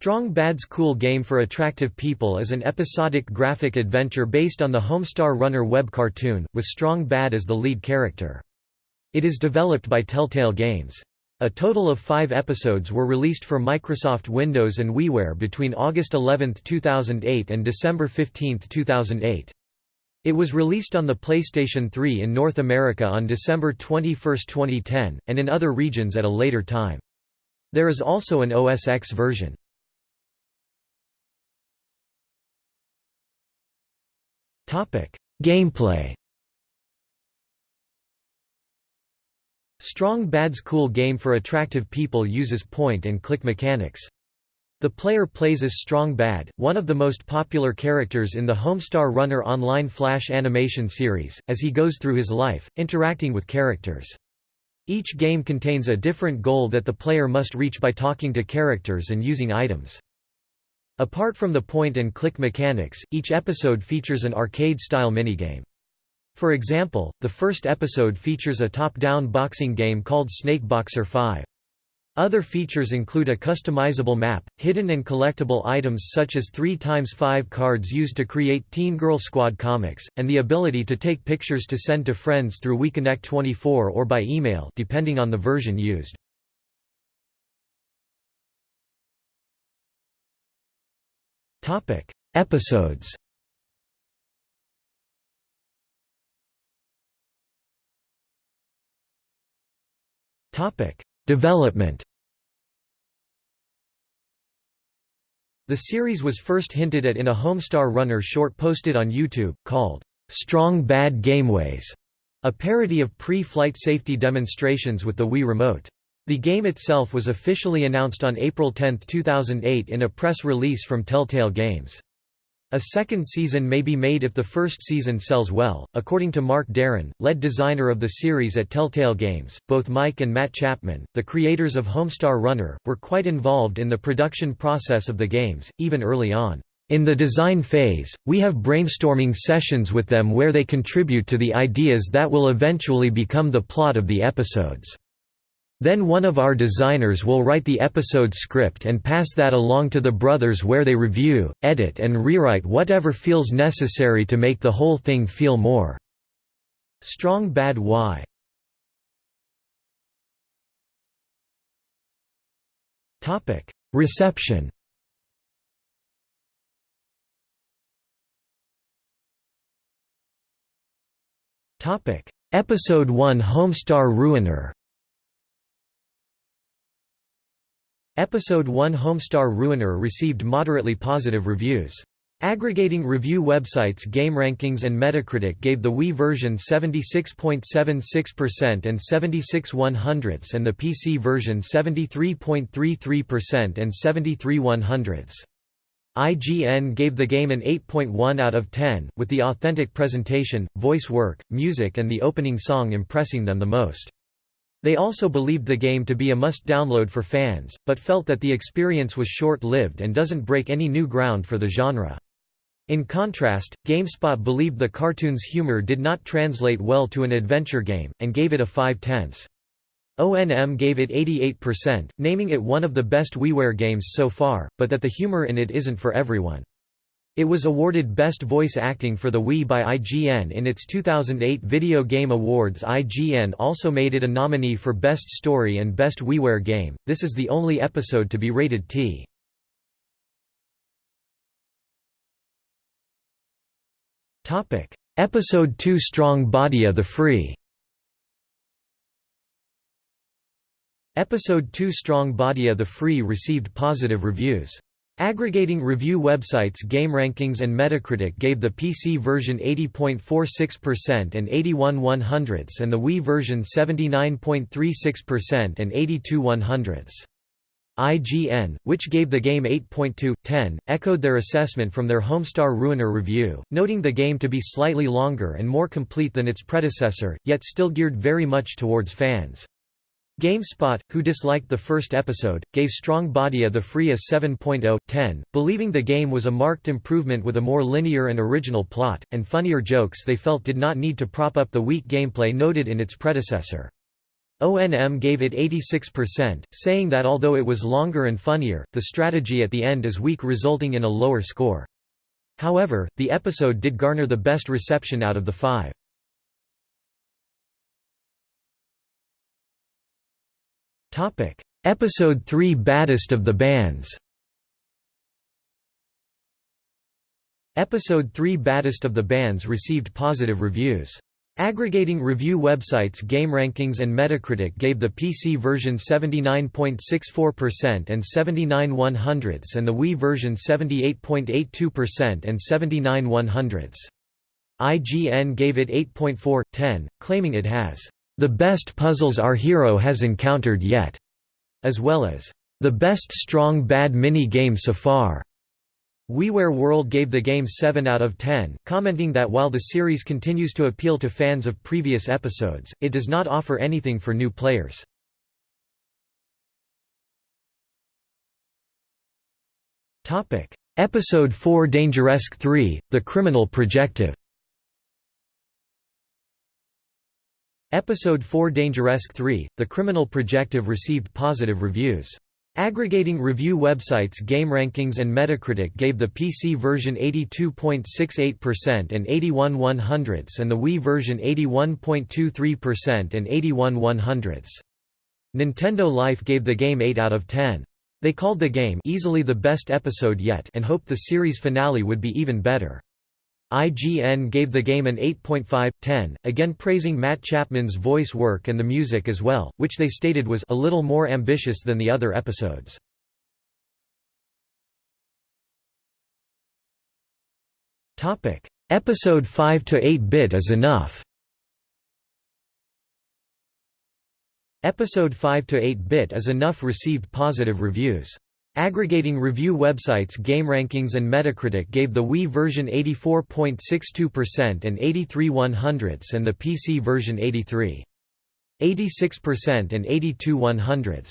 Strong Bad's Cool Game for Attractive People is an episodic graphic adventure based on the Homestar Runner web cartoon, with Strong Bad as the lead character. It is developed by Telltale Games. A total of five episodes were released for Microsoft Windows and WiiWare between August 11, 2008 and December 15, 2008. It was released on the PlayStation 3 in North America on December 21, 2010, and in other regions at a later time. There is also an OS X version. Gameplay Strong Bad's Cool Game for Attractive People uses point-and-click mechanics. The player plays as Strong Bad, one of the most popular characters in the Homestar Runner online Flash animation series, as he goes through his life, interacting with characters. Each game contains a different goal that the player must reach by talking to characters and using items. Apart from the point-and-click mechanics, each episode features an arcade-style minigame. For example, the first episode features a top-down boxing game called Snake Boxer 5. Other features include a customizable map, hidden and collectible items such as 3x5 cards used to create Teen Girl Squad comics, and the ability to take pictures to send to friends through WiiConnect24 or by email depending on the version used. Topic: Episodes. Topic: Development. The series was first hinted at in a Homestar Runner short posted on YouTube, called, "'Strong Bad Gameways", a parody of pre-flight safety demonstrations with the Wii Remote. The game itself was officially announced on April 10, 2008 in a press release from Telltale Games. A second season may be made if the first season sells well. According to Mark Darin, lead designer of the series at Telltale Games, both Mike and Matt Chapman, the creators of Homestar Runner, were quite involved in the production process of the games, even early on. In the design phase, we have brainstorming sessions with them where they contribute to the ideas that will eventually become the plot of the episodes. Then one of our designers will write the episode script and pass that along to the brothers where they review, edit and rewrite whatever feels necessary to make the whole thing feel more strong. Bad why. Reception. Episode 1 Homestar Ruiner Episode 1 Homestar Ruiner received moderately positive reviews. Aggregating review websites GameRankings and Metacritic gave the Wii version 76.76% and 76 100ths and the PC version 73.33% and 73 100ths. IGN gave the game an 8.1 out of 10, with the authentic presentation, voice work, music and the opening song impressing them the most. They also believed the game to be a must-download for fans, but felt that the experience was short-lived and doesn't break any new ground for the genre. In contrast, GameSpot believed the cartoon's humor did not translate well to an adventure game, and gave it a 5 tenths. ONM gave it 88%, naming it one of the best WiiWare games so far, but that the humor in it isn't for everyone. It was awarded Best Voice Acting for the Wii by IGN in its 2008 Video Game Awards. IGN also made it a nominee for Best Story and Best WiiWare Game. This is the only episode to be rated T. Topic: Episode 2 Strong Badia the Free. Episode 2 Strong Badia the Free received positive reviews. Aggregating review websites GameRankings and Metacritic gave the PC version 80.46% and 81 100ths and the Wii version 79.36% and 82 100ths. IGN, which gave the game 8.2/10, echoed their assessment from their Homestar Ruiner review, noting the game to be slightly longer and more complete than its predecessor, yet still geared very much towards fans. GameSpot, who disliked the first episode, gave Strong Badia the Free a 7.0/10, believing the game was a marked improvement with a more linear and original plot, and funnier jokes they felt did not need to prop up the weak gameplay noted in its predecessor. ONM gave it 86%, saying that although it was longer and funnier, the strategy at the end is weak resulting in a lower score. However, the episode did garner the best reception out of the five. Episode 3 Baddest of the Bands Episode 3 Baddest of the Bands received positive reviews. Aggregating review websites GameRankings and Metacritic gave the PC version 79.64% and 79 100ths and the Wii version 78.82% and 79 100ths. IGN gave it 8.4/10, claiming it has the best puzzles our hero has encountered yet, as well as the best strong bad mini game so far. WiiWare World gave the game 7 out of 10, commenting that while the series continues to appeal to fans of previous episodes, it does not offer anything for new players. Episode 4 Dangeresque 3, The Criminal Projective Episode 4 Dangeresque 3, The Criminal Projective received positive reviews. Aggregating review websites GameRankings and Metacritic gave the PC version 82.68% and 81 100ths and the Wii version 81.23% and 81 100ths. Nintendo Life gave the game 8 out of 10. They called the game easily the best episode yet and hoped the series finale would be even better. IGN gave the game an 8.5/10, again praising Matt Chapman's voice work and the music as well, which they stated was a little more ambitious than the other episodes. Topic: Episode 5 to 8-bit is enough. Episode 5 to 8-bit is enough received positive reviews. Aggregating review websites GameRankings and Metacritic gave the Wii version 84.62% and 83 100ths and the PC version 83. 86% and 82 100ths.